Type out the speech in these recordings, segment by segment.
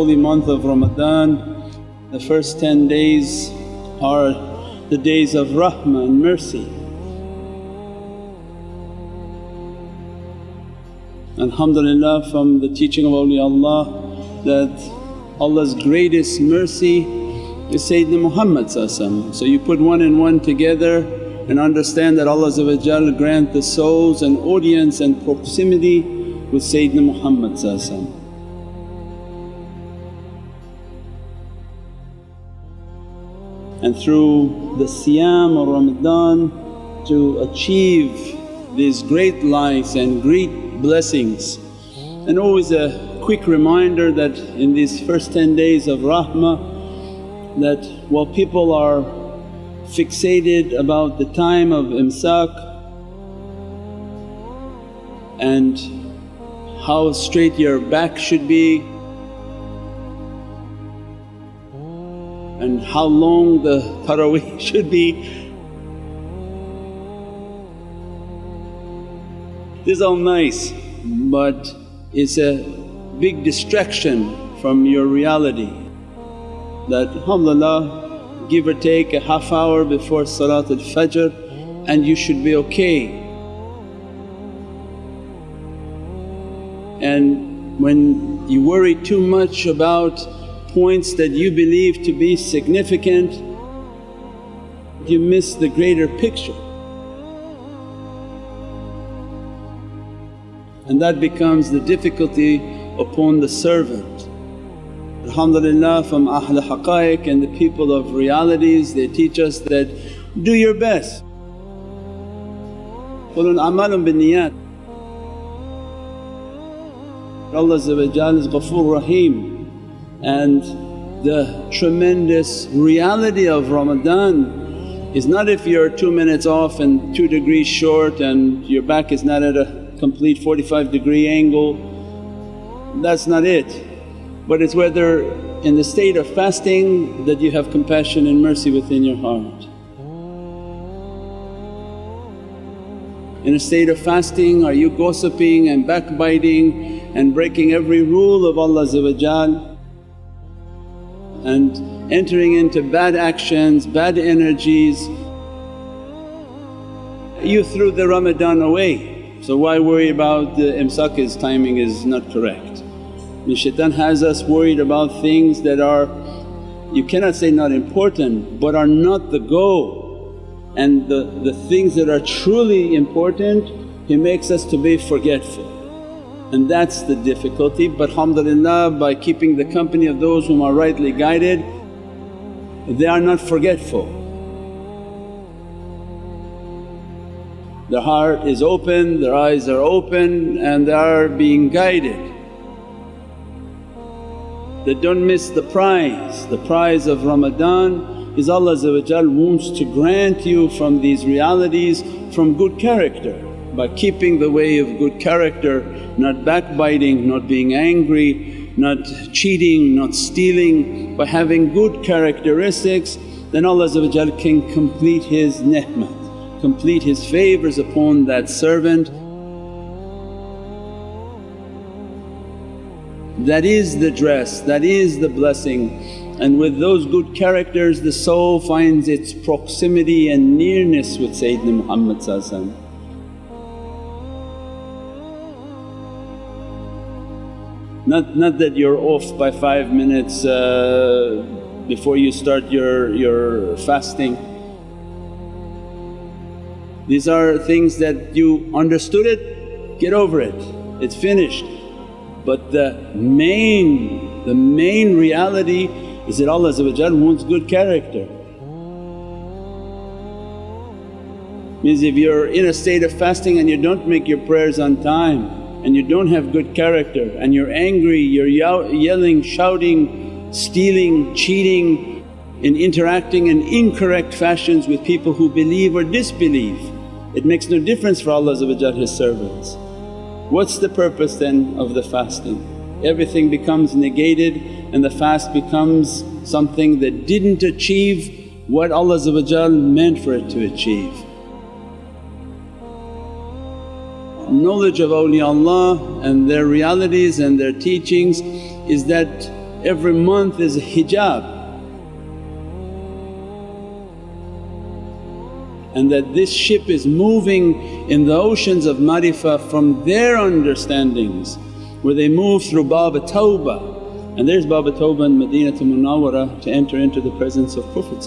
holy month of Ramadan, the first 10 days are the days of rahmah and mercy. Alhamdulillah from the teaching of awliyaullah that Allah's greatest mercy is Sayyidina Muhammad So you put one and one together and understand that Allah grant the souls and audience and proximity with Sayyidina Muhammad and through the siyam of Ramadan to achieve these great lights and great blessings. And always a quick reminder that in these first 10 days of rahmah that while people are fixated about the time of imsak and how straight your back should be and how long the taraweeh should be. This is all nice but it's a big distraction from your reality that alhamdulillah give or take a half hour before Salatul Fajr and you should be okay. And when you worry too much about points that you believe to be significant, you miss the greater picture. And that becomes the difficulty upon the servant. Alhamdulillah from Ahl Haqqaiq and the people of realities they teach us that, do your best. Allah is Ghafoor Rahim and the tremendous reality of Ramadan is not if you're two minutes off and two degrees short and your back is not at a complete 45 degree angle, that's not it. But it's whether in the state of fasting that you have compassion and mercy within your heart. In a state of fasting are you gossiping and backbiting and breaking every rule of Allah and entering into bad actions, bad energies. You threw the Ramadan away, so why worry about the imsak's timing is not correct. And shaitan has us worried about things that are, you cannot say not important but are not the goal. And the, the things that are truly important, he makes us to be forgetful and that's the difficulty. But alhamdulillah by keeping the company of those whom are rightly guided, they are not forgetful. Their heart is open, their eyes are open and they are being guided. They don't miss the prize. The prize of Ramadan is Allah wants to grant you from these realities from good character by keeping the way of good character, not backbiting, not being angry, not cheating, not stealing, by having good characteristics then Allah can complete His ni'mat, complete His favours upon that servant. That is the dress, that is the blessing and with those good characters the soul finds its proximity and nearness with Sayyidina Muhammad Not, not that you're off by five minutes uh, before you start your, your fasting. These are things that you understood it, get over it, it's finished. But the main, the main reality is that Allah wants good character. Means if you're in a state of fasting and you don't make your prayers on time and you don't have good character and you're angry, you're yelling, shouting, stealing, cheating and interacting in incorrect fashions with people who believe or disbelieve, it makes no difference for Allah His servants. What's the purpose then of the fasting? Everything becomes negated and the fast becomes something that didn't achieve what Allah meant for it to achieve. Knowledge of awliyaullah and their realities and their teachings is that every month is a hijab. and that this ship is moving in the oceans of marifah from their understandings where they move through Bab Tawbah and there's Bab Tawbah in Madinatul Munawwarah to enter into the presence of Prophet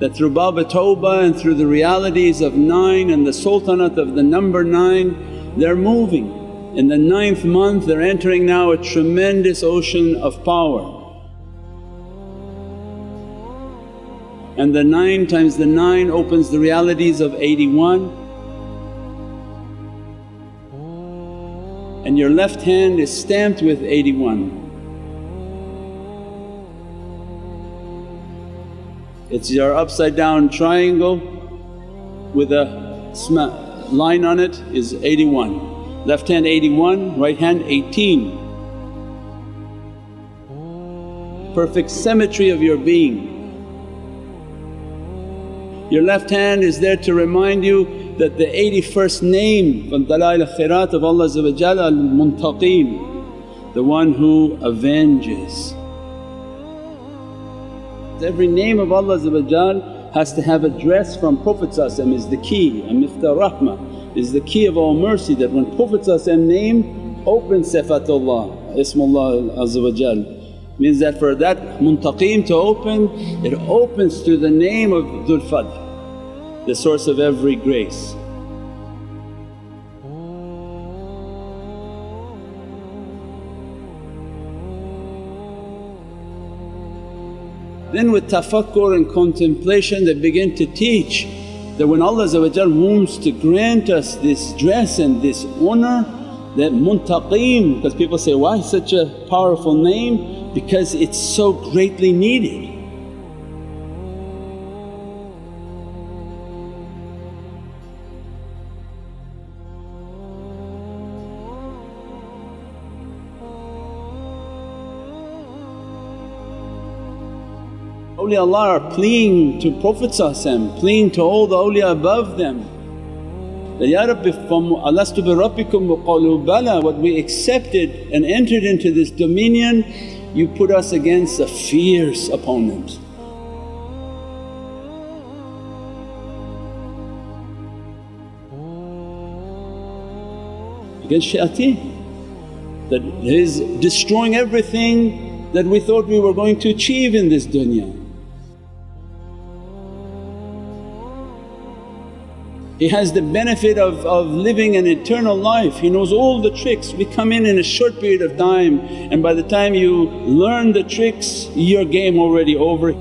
that through Bab Tawbah and through the realities of nine and the sultanate of the number nine they're moving. In the ninth month they're entering now a tremendous ocean of power. and the 9 times the 9 opens the realities of 81 and your left hand is stamped with 81. It's your upside down triangle with a line on it is 81. Left hand 81, right hand 18. Perfect symmetry of your being. Your left hand is there to remind you that the 81st name from Dalail Khairat of Allah Al-Muntaqim, the one who avenges. Every name of Allah has to have address from Prophet is the key a Miftah Rahmah is the key of all mercy that when Prophet name opens Sifatullah, Ismullah means that for that muntaqim to open it opens through the name of Dhul Fadl, the source of every grace. Then with tafakkur and contemplation they begin to teach that when Allah wants to grant us this dress and this honour that muntaqim because people say, why such a powerful name? because it's so greatly needed. Awliyaullah are pleading to Prophet pleading to all the awliya above them that, Ya Rabbi from alastu bi rabbikum wa bala what we accepted and entered into this dominion you put us against a fierce opponent. Against shayateen that is destroying everything that we thought we were going to achieve in this dunya. He has the benefit of, of living an eternal life, he knows all the tricks. We come in in a short period of time and by the time you learn the tricks your game already over.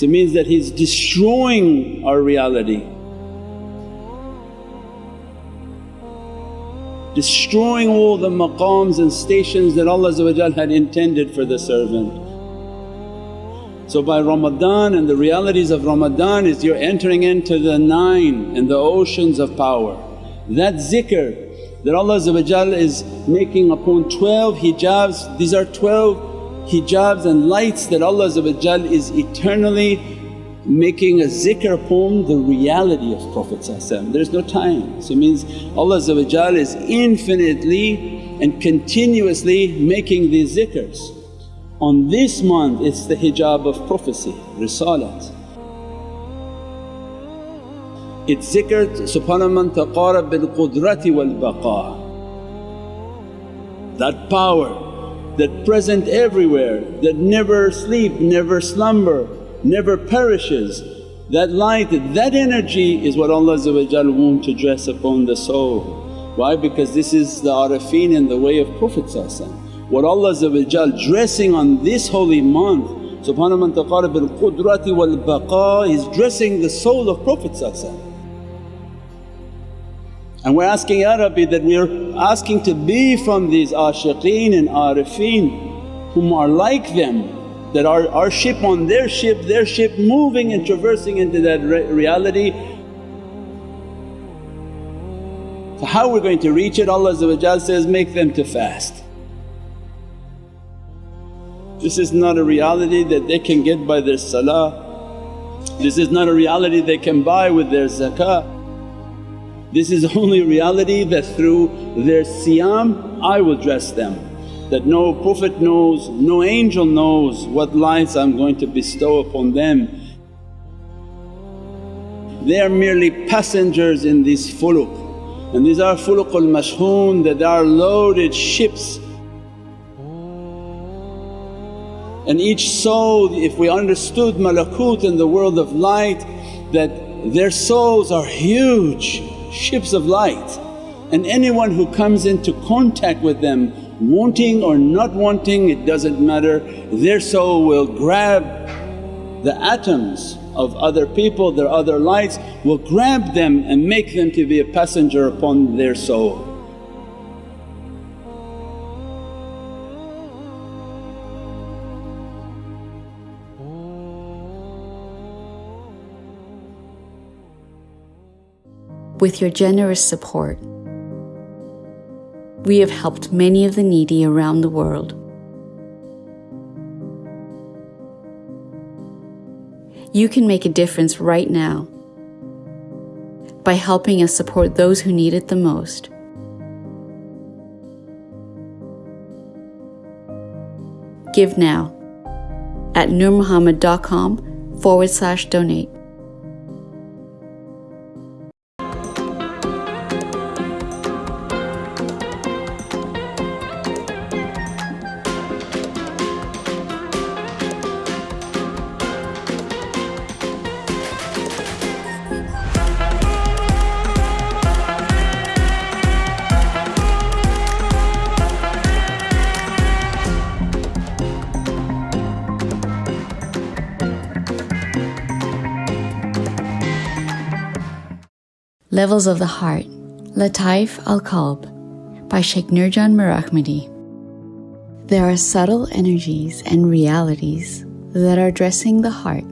So it means that He's destroying our reality. Destroying all the maqams and stations that Allah had intended for the servant. So by Ramadan and the realities of Ramadan is you're entering into the nine and the oceans of power. That zikr that Allah is making upon 12 hijabs, these are 12 hijabs and lights that Allah is eternally making a zikr upon the reality of Prophet there's no time. So it means Allah is infinitely and continuously making these zikrs. On this month it's the hijab of prophecy, risalat. It's zikr subhana man taqara bil qudrati wal baqa. That power that present everywhere, that never sleep, never slumber, never perishes. That light, that energy is what Allah want to dress upon the soul. Why? Because this is the arifin in the way of Prophet what Allah dressing on this holy month subhana man taqara bil qudrati wal baqa is dressing the soul of Prophet and we're asking, Ya Rabbi that we're asking to be from these ashiqeen and arifin whom are like them that our, our ship on their ship, their ship moving and traversing into that re reality. So how we're going to reach it Allah says, make them to fast. This is not a reality that they can get by their salah. This is not a reality they can buy with their zakah. This is only reality that through their siyam I will dress them. That no Prophet knows, no angel knows what lights I'm going to bestow upon them. They are merely passengers in these fuluq and these are fuluqul mashhoon that are loaded ships and each soul if we understood malakut in the world of light that their souls are huge ships of light and anyone who comes into contact with them wanting or not wanting it doesn't matter their soul will grab the atoms of other people, their other lights will grab them and make them to be a passenger upon their soul. With your generous support, we have helped many of the needy around the world. You can make a difference right now by helping us support those who need it the most. Give now at nurmuhammad.com forward slash donate. Levels of the Heart, Lataif al Qalb by Sheikh Nurjan Mirahmadi. There are subtle energies and realities that are addressing the heart.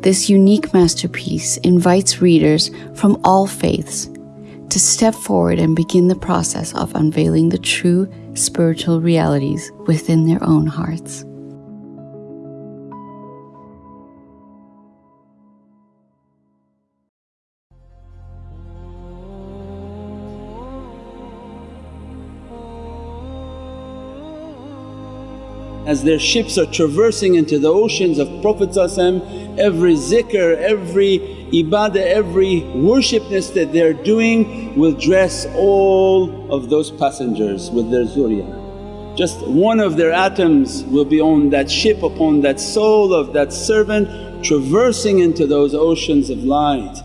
This unique masterpiece invites readers from all faiths to step forward and begin the process of unveiling the true spiritual realities within their own hearts. As their ships are traversing into the oceans of Prophet every zikr, every ibadah, every worshipness that they're doing will dress all of those passengers with their zuriyah. Just one of their atoms will be on that ship upon that soul of that servant traversing into those oceans of light.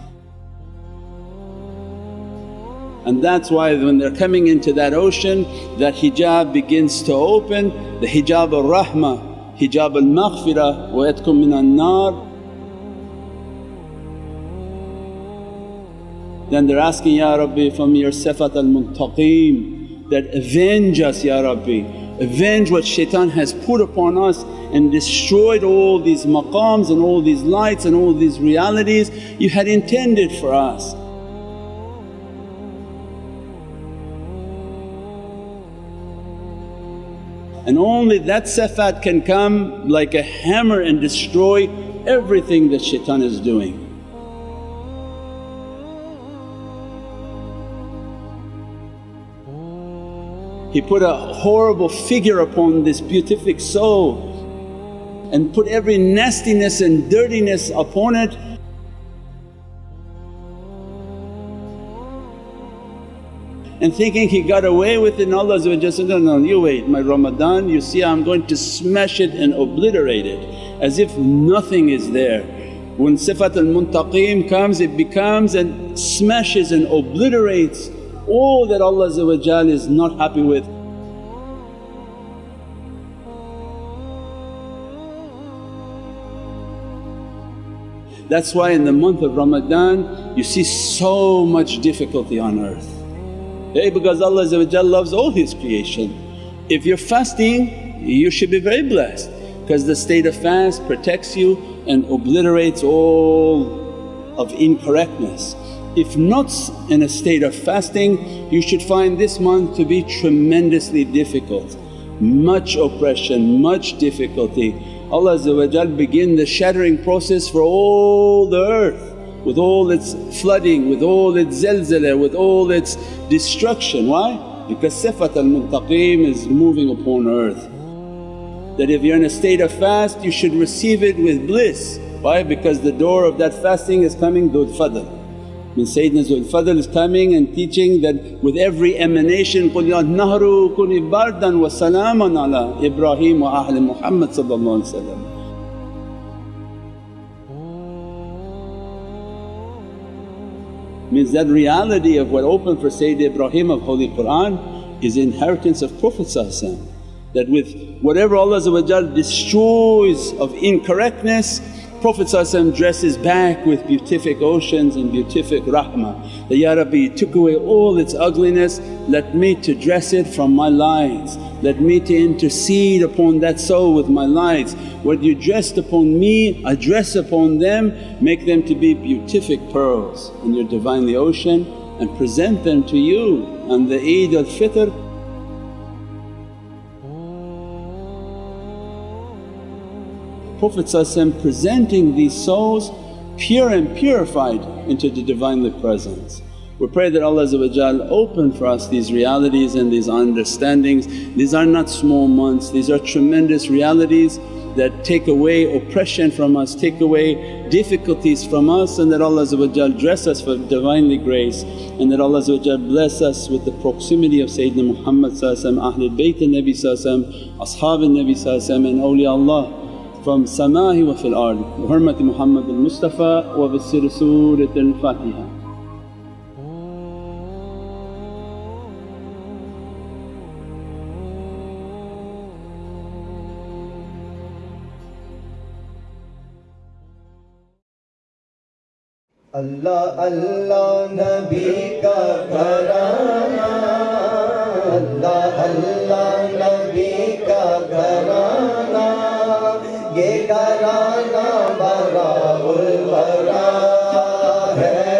And that's why when they're coming into that ocean that hijab begins to open, the hijab al-rahmah, hijab al-maghfirah wa itqun minan nar. Then they're asking, Ya Rabbi from your sifat al-muntaqim that avenge us Ya Rabbi, avenge what shaitan has put upon us and destroyed all these maqams and all these lights and all these realities you had intended for us. And only that sifat can come like a hammer and destroy everything that shaitan is doing. He put a horrible figure upon this beatific soul and put every nastiness and dirtiness upon it and thinking he got away with it and Allah said, no, no, you wait my Ramadan you see I'm going to smash it and obliterate it as if nothing is there. When sifat al-muntaqim comes it becomes and smashes and obliterates all that Allah is not happy with. That's why in the month of Ramadan you see so much difficulty on earth. Because Allah loves all His creation. If you're fasting you should be very blessed because the state of fast protects you and obliterates all of incorrectness. If not in a state of fasting you should find this month to be tremendously difficult, much oppression, much difficulty. Allah begin the shattering process for all the earth with all its flooding, with all its zilzala, with all its destruction. Why? Because sifat al-muttaqeen is moving upon earth. That if you're in a state of fast you should receive it with bliss. Why? Because the door of that fasting is coming Dhul Fadl. When Sayyidina Zul Fadl is coming and teaching that with every emanation, قُلْ يَا النَّهْرُ كُنِ بَرْدًا وَسَلَامًا عَلَى إِبْرَاهِيمَ وَأَهْلِ Muhammad Means that reality of what opened for Sayyidina Ibrahim of Holy Qur'an is inheritance of Prophet that with whatever Allah destroys of incorrectness Prophet dresses back with beatific oceans and beatific rahmah. That, Ya Rabbi took away all its ugliness, let me to dress it from my lights, let me to intercede upon that soul with my lights. What you dressed upon me I dress upon them, make them to be beatific pearls in your Divinely ocean and present them to you on the Eid al-Fitr Prophet presenting these souls pure and purified into the Divinely Presence. We pray that Allah open for us these realities and these understandings. These are not small months, these are tremendous realities that take away oppression from us, take away difficulties from us and that Allah dress us for Divinely grace and that Allah bless us with the proximity of Sayyidina Muhammad Ahlul Bayt Nabi Ashab Nabi and awliyaullah from samahi wa fil ardi bi hurmati Muhammad al-Mustafa wa bi sir Surat al-Fatiha. Allah Allah Nabi ka karama یہ کرانا بڑا بل بڑا ہے۔